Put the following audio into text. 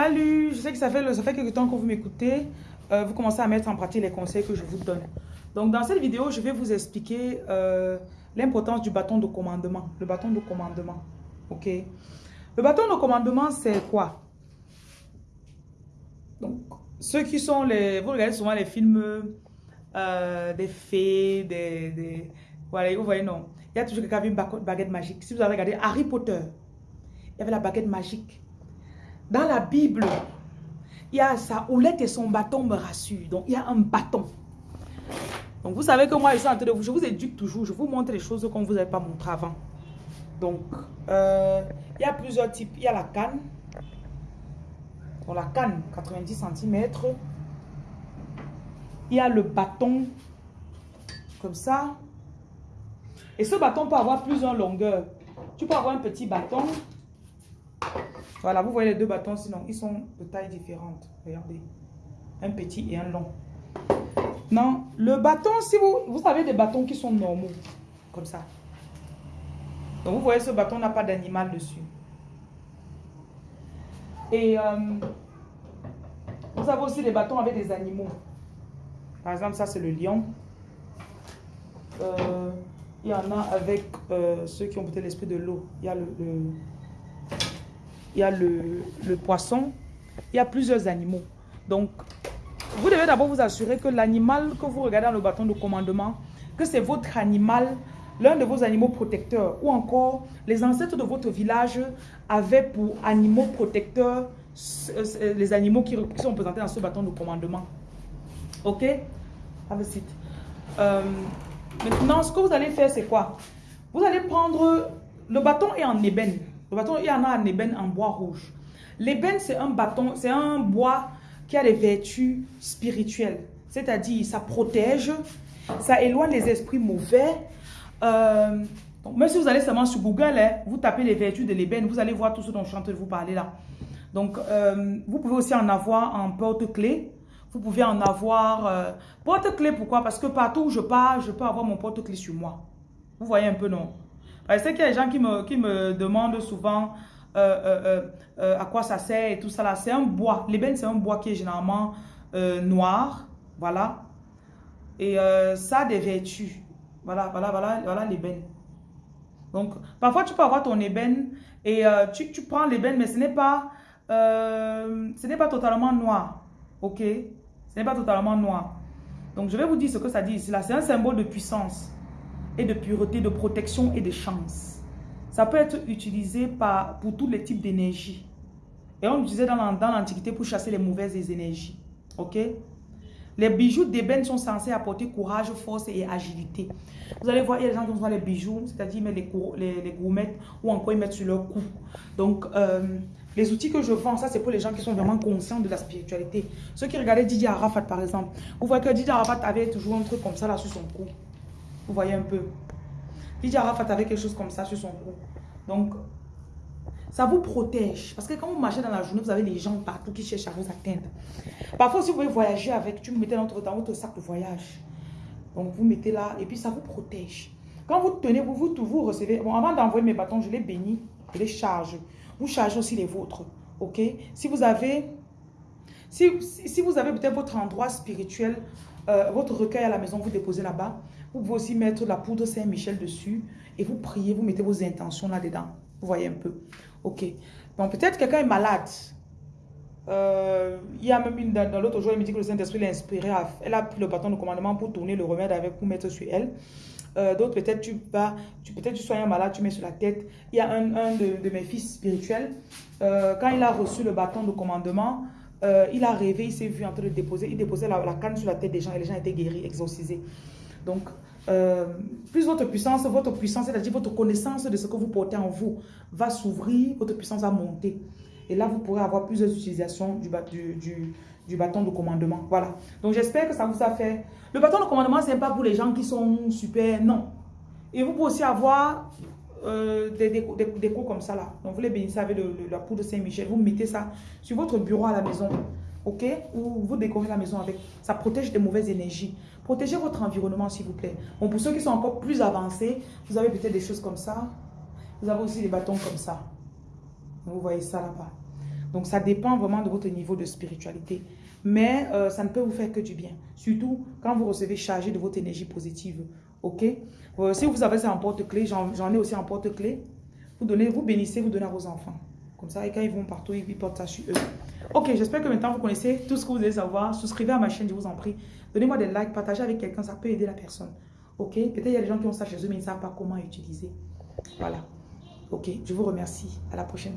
Salut, je sais que ça fait, ça fait quelques temps que vous m'écoutez. Euh, vous commencez à mettre en pratique les conseils que je vous donne. Donc, dans cette vidéo, je vais vous expliquer euh, l'importance du bâton de commandement. Le bâton de commandement. OK? Le bâton de commandement, c'est quoi? Donc, ceux qui sont les... Vous regardez souvent les films euh, des fées, des. Voilà, vous voyez, non? Il y a toujours quelqu'un qui a une baguette magique. Si vous avez regardé Harry Potter, il y avait la baguette magique. Dans la Bible, il y a sa houlette et son bâton me rassurent. Donc, il y a un bâton. Donc, vous savez que moi, je vous, éduque toujours. Je vous montre les choses qu'on ne vous avait pas montré avant. Donc, euh, il y a plusieurs types. Il y a la canne. Pour la canne, 90 cm. Il y a le bâton, comme ça. Et ce bâton peut avoir plusieurs longueurs. Tu peux avoir un petit bâton voilà, vous voyez les deux bâtons, sinon ils sont de taille différente. Regardez. Un petit et un long. Non, le bâton, si vous, vous avez des bâtons qui sont normaux, comme ça. Donc vous voyez, ce bâton n'a pas d'animal dessus. Et euh, vous avez aussi des bâtons avec des animaux. Par exemple, ça c'est le lion. Euh, il y en a avec euh, ceux qui ont peut-être l'esprit de l'eau. Il y a le il y a le, poisson, il y a plusieurs animaux. Donc, vous devez d'abord vous assurer que l'animal que vous regardez dans le bâton de commandement, que c'est votre animal, l'un de vos animaux protecteurs, ou encore les ancêtres de votre village avaient pour animaux protecteurs les animaux qui, sont présentés dans ce bâton de commandement. Ok? Have a euh, maintenant, ce que vous allez faire, c'est quoi? Vous allez prendre... Le bâton est en ébène. Le bâton, il y en a un ébène en bois rouge. L'ébène, c'est un bâton, c'est un bois qui a des vertus spirituelles. C'est-à-dire, ça protège, ça éloigne les esprits mauvais. Euh, même si vous allez seulement sur Google, hein, vous tapez les vertus de l'ébène, vous allez voir tout ce dont je suis en train de vous parler là. Donc, euh, vous pouvez aussi en avoir en porte-clés. Vous pouvez en avoir... Euh, porte-clés, pourquoi? Parce que partout où je pars, je peux avoir mon porte-clés sur moi. Vous voyez un peu, non? Je sais qu'il y a des gens qui me, qui me demandent souvent euh, euh, euh, à quoi ça sert et tout ça. C'est un bois. L'ébène, c'est un bois qui est généralement noir. Voilà. Et ça a des vertus. Voilà, voilà, voilà, voilà l'ébène. Donc, parfois, tu peux avoir ton ébène et tu, tu, prends l'ébène, mais ce n'est pas, ce n'est pas totalement noir. Ok? Ce n'est pas totalement noir. Donc, je vais vous dire ce que ça dit ici. là. C'est un symbole de puissance et de pureté, de protection et de chance. Ça peut être utilisé par, pour tous les types d'énergie. Et on utilisait dans l'Antiquité pour chasser les mauvaises énergies. Ok? Les bijoux d'ébène sont censés apporter courage, force et agilité. Vous allez voir, il y a des gens qui ont les bijoux, c'est-à-dire les, les, les gourmettes ou encore ils mettent sur leur cou. Donc, euh, les outils que je vends, ça c'est pour les gens qui sont vraiment conscients de la spiritualité. Ceux qui regardaient Didier Arafat par exemple, vous voyez que Didier Arafat avait toujours un truc comme ça là sur son cou. Vous voyez un peu. Didier Arafat avait quelque chose comme ça sur son cou. Donc, ça vous protège. Parce que quand vous marchez dans la journée, vous avez les gens partout qui cherchent à vous atteindre. Parfois, si vous voulez voyager avec, tu mettez dans votre, sac de voyage. Donc, vous mettez là et puis ça vous protège. Quand vous tenez, vous, vous, vous recevez. Bon, avant d'envoyer mes bâtons, je les bénis, je les charge. Vous chargez aussi les vôtres. Ok? Si vous avez... Si vous avez peut-être votre endroit spirituel, euh, votre recueil à la maison, vous déposez là-bas. Vous pouvez aussi mettre la poudre Saint-Michel dessus et vous priez, vous mettez vos intentions là-dedans. Vous voyez un peu. Ok. Donc peut-être quelqu'un est malade. Euh, il y a même une dans l'autre jour, elle me dit que le Saint-Esprit l'a inspiré. elle a pris le bâton de commandement pour tourner le remède avec, pour mettre sur elle. Euh, d'autres, peut-être tu vas, tu, peut-être tu sois un malade, tu mets sur la tête. Il y a un, de, mes fils spirituels, quand il a reçu le bâton de commandement, il a rêvé, il s'est vu en train de déposer, il déposait la, canne sur la tête des gens et les gens étaient guéris, exorcisés. Donc, euh, plus votre puissance, votre puissance, c'est-à-dire votre connaissance de ce que vous portez en vous, va s'ouvrir, votre puissance va monter. Et là, vous pourrez avoir plusieurs utilisations du, du, du, bâton de commandement. Voilà. Donc, j'espère que ça vous a fait. Le bâton de commandement, ce n'est pas pour les gens qui sont super, non. Et vous pouvez aussi avoir euh, des, décos, comme ça là. Donc, vous les bénissez avec la poudre Saint-Michel. Vous mettez ça sur votre bureau à la maison. OK? Ou vous décorez la maison avec. Ça protège des mauvaises énergies. Protégez votre environnement, s'il vous plaît. Bon, pour ceux qui sont encore plus avancés, vous avez peut-être des choses comme ça. Vous avez aussi des bâtons comme ça. Vous voyez ça là-bas. Donc, ça dépend vraiment de votre niveau de spiritualité. Mais euh, ça ne peut vous faire que du bien. Surtout quand vous recevez chargé de votre énergie positive. OK? Euh, Si vous avez ça en porte-clés, j'en ai aussi en porte-clés. Vous, donnez, vous bénissez, vous donnez à vos enfants. Comme ça, et quand ils vont partout, ils portent ça sur eux. Ok, j'espère que maintenant vous connaissez tout ce que vous devez savoir. Souscrivez à ma chaîne, je vous en prie. Donnez-moi des likes, partagez avec quelqu'un, ça peut aider la personne. Ok? Peut-être il y a des gens qui ont ça chez eux, mais ils ne savent pas comment utiliser. Voilà. Ok, je vous remercie. À la prochaine.